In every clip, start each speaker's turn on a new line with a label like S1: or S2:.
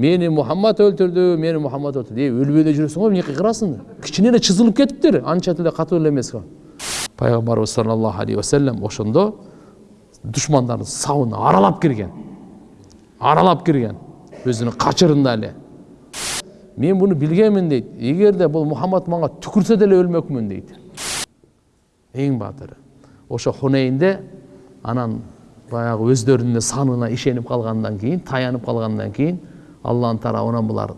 S1: мени мухаммад өлтүрдү мени мухаммад өлтүрдү е өлбөй эле жүрөсүң го эмне кыйкырасың кичине эле чызылып кетиптир анча деле катуу эле эмес го пайгамбарыбыз саллаллаху алейхи вассалам ошондо душмандардын сабын аралап кирген аралап кирген өзүнүн качырында эле мен буну билгенмин дейт эгерде бул мухаммад мага түкүрсө деле өлмөкмүн дейт эң баатыры ошо хунейнде анан баягы өздөрүнүн санына ишенип калгандан кийин таянып калгандан кийин алланын тарабынан булар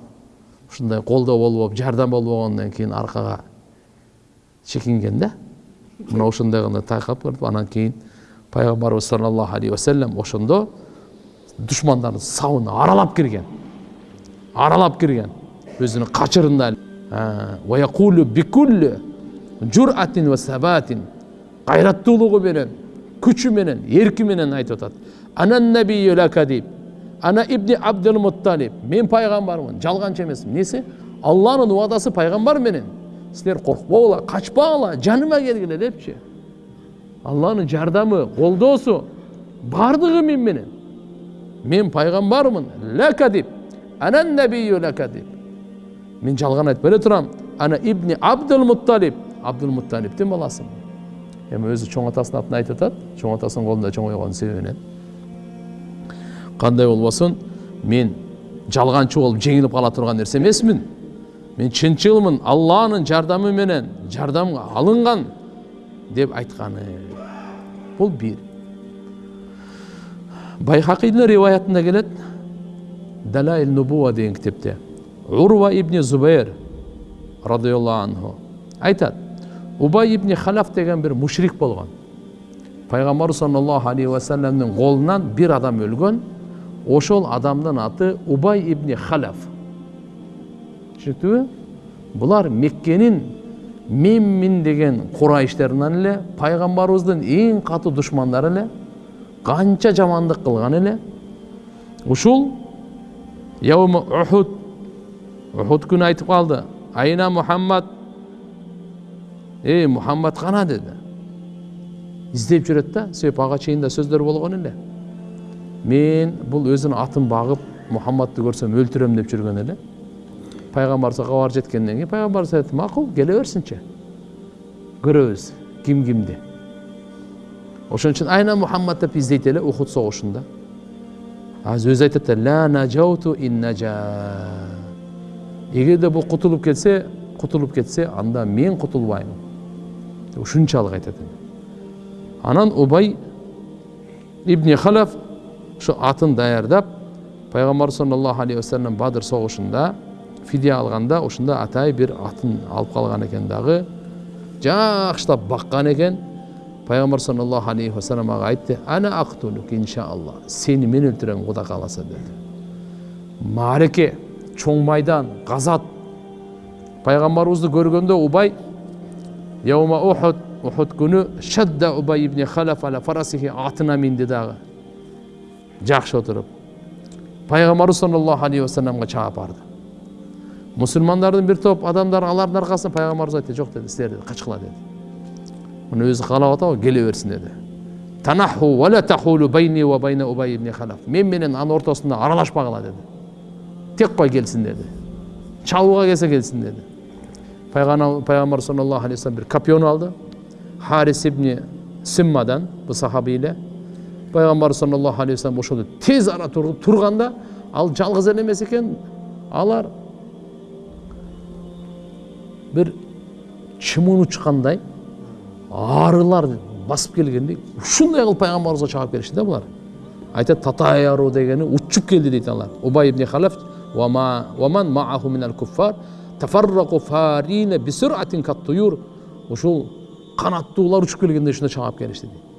S1: ушундай колдоо болбоп жардам болбогондон кийин аркага чекинген да мына ошондой гана тайкап калып анан кийин пайгамбарыбыз саллаллаху алейхи вассалам ошондо душмандардын сабын аралап кирген аралап кирген өзүнүн качырында кайраттуулугу менен күчү менен эрки менен айтып атат анан ана ибни абдул мутталиб мен пайгамбармын жалганчы эмесмин эмнеси алланын убадасы пайгамбар менен силер коркпогула качпагыла жаныма келгиле депчи алланын жардамы колдоосу баардыгы мен менен мен пайгамбармын лакадиб анан набию лакадиб мен жалган айтпай эле турам ана ибни абдул мутталиб абдул мутталибтин баласымын эми өзү чоң атасынын атын айтып атат чоң атасынын колунда чоңойгон себебинен кандай болбосун мен жалганчы болуп жеңилип кала турган нерсе эмесмин мен чынчылмын алланын жардамы менен жардамга алынган деп айтканы бул бир байхакийдин риваятында келет далаил нубуа деген китепте урва ибни зубайр радиаллаху анху айтат убай ибни халаф деген бир мушрик болгон пайгамбар саллаллаху алейхи вассаламдын колунан бир адам өлгөн ошол адамдын аты убай ибни халаф түшүнүктүбү булар меккенин менмин деген курайыштеринен эле пайгамбарыбыздын эң катуу душмандары эле канча жамандык кылган эле ушул яума ухуд ухуд күнү айтып калды айна мухаммад эй мухаммад кана деди издеп жүрөт да себеп ага чейин да сөздөр болгон эле мен бұл өзінің атын бағып мұхаммадты көрсем өлтірем деп жүрген эле пайғамбарымызға хабар жеткеннен кейін пайғамбарымыз айтты мақұл келе берсінші көрөбүз ким кимди ошон үчүн айна мухаммад деп издейт эле ухуд согушунда азыр өзү айтат да ла нажауту ин нажа эгерде бул кутулуп кетсе кутулуп кетсе анда мен кутулбаймын ушунчалык айтат анан убай ибни халаф ошо атын даярдап пайгамбар саллаллаху алейхи вассалам бадыр согушунда фидия алганда ушунда атай бир атын алып калган экен дагы жакшылап баккан экен пайгамбар саллаллаху алейхи вассалам ага айтты ана актулук иншаалла сени мен өлтүрөм кудай кааласа деди маареке чоң майдан газат пайгамбарыбызды көргөндө убай яума ухуд ухуд күнү шадда убай ибн халаф ала фарасихи атына минди дагы жакшы отуруп пайгамбарыбыз саллаллаху алейхи вассаламга чаап барды мусулмандардын бир топ адамдары алардын аркасында пайгамбарыбыз айтты жок деди силер качкыла деди муну өзү каалап атабы келе берсин деди танаху вала тахулу байни ва байна убай ибн халаф мен менен анын ортосунда аралашпагыла деди тек кой келсин деди чабууга келсе келсин деди пайгамбар саллаллаху алейхи вассалам бир копьену алды харис ибн симмадан бул сахаби эле пайғамбар саллаллаху алейхи вассалам ошол тез ара турганда ал жалғыз эле эмес экен алар бир чымын учкандай арылар басып келгендей ушундай кылып пайгамбарыбызга чаап келишти да булар айтат татаяру дегени учуп келди дейт алар убай ибн халаф ваман мааху минал куффар тафаррaqu фарина бисур'атин каттуюр ушул канаттуулар учуп келгенде ушундай чаап келишти дейт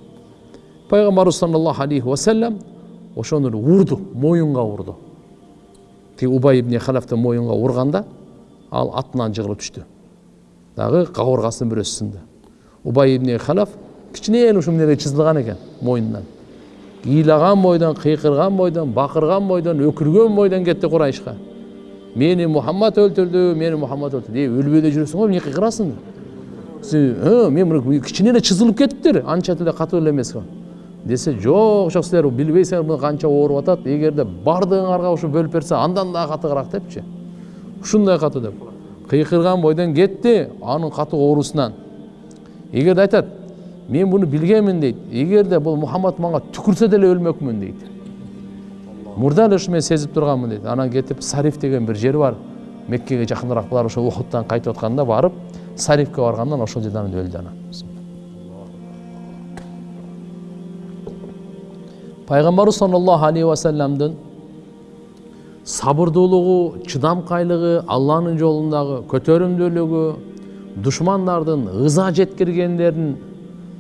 S1: пайғамбарымыз саллаллаху алейхи уассалам ошону урду моюнга урду тиги убай ибн халафтын моюнга урганда ал атынан жыгылып түштү дагы кабыргасынын бирөөсү сынды убай ибн халаф кичинекей ушул эмнеге чызылган экен мойнунан ыйлаган бойдон кыйкырган бойдон бакырган бойдон өкүргөн бойдон кетти курайышка мени мухаммад өлтүрдү мени мухаммад өлтүрдү эй өлбөй эле жүрөсүң го эмне кыйкырасың мен кичине эле чызылып кетиптир анча деле катуу эле эмес го десе жок жок силер билбейсиңер мына канча ооруп атат эгерде баардыгыңарга ушу бөлүп берсе андан дагы катыгыраак депчи ушундай катуу деп кыйкырган бойдон кетти анын катуу оорусунан эгерде айтат мен буну билгенмин дейт эгерде бул мухаммад мага түкүрсө деле өлмөкмүн дейт мурда эле ушу мен сезип турганмын дейт анан кетип сариф деген бир жери бар. Меккеге жакыныраак булар ошо ухудтан кайтып атканда барып сарифке баргандан ошол жерден өлдү анан пайгамбарыбыз саллаллаху алейхи вассаламдын сабырдуулугу чыдамкайлыгы алланын жолундагы көтөрүмдүүлүгү душмандардын ыза жеткиргендерин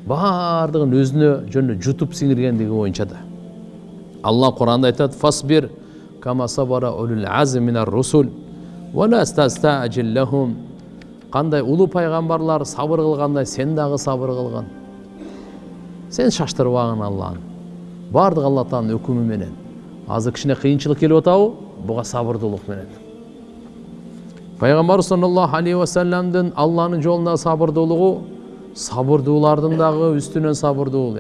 S1: баардыгын өзүнө жөнү жутуп сиңиргендиги боюнча да алла куранда айтат фасбир кама сабара улул русул кандай улуу пайгамбарлар сабыр кылгандай сен дагы сабыр кылгын сен шаштырбагын алланы баардыгы алла тааланын өкүмү менен. Азыр кыйынчылык келип атабы буга сабырдуулук менен. Пайгамбарыбыз саллаллаху алейхи вассаламдын алланын жолундагы сабырдуулугу сабырдуулардын дагы үстүнөн сабырдуу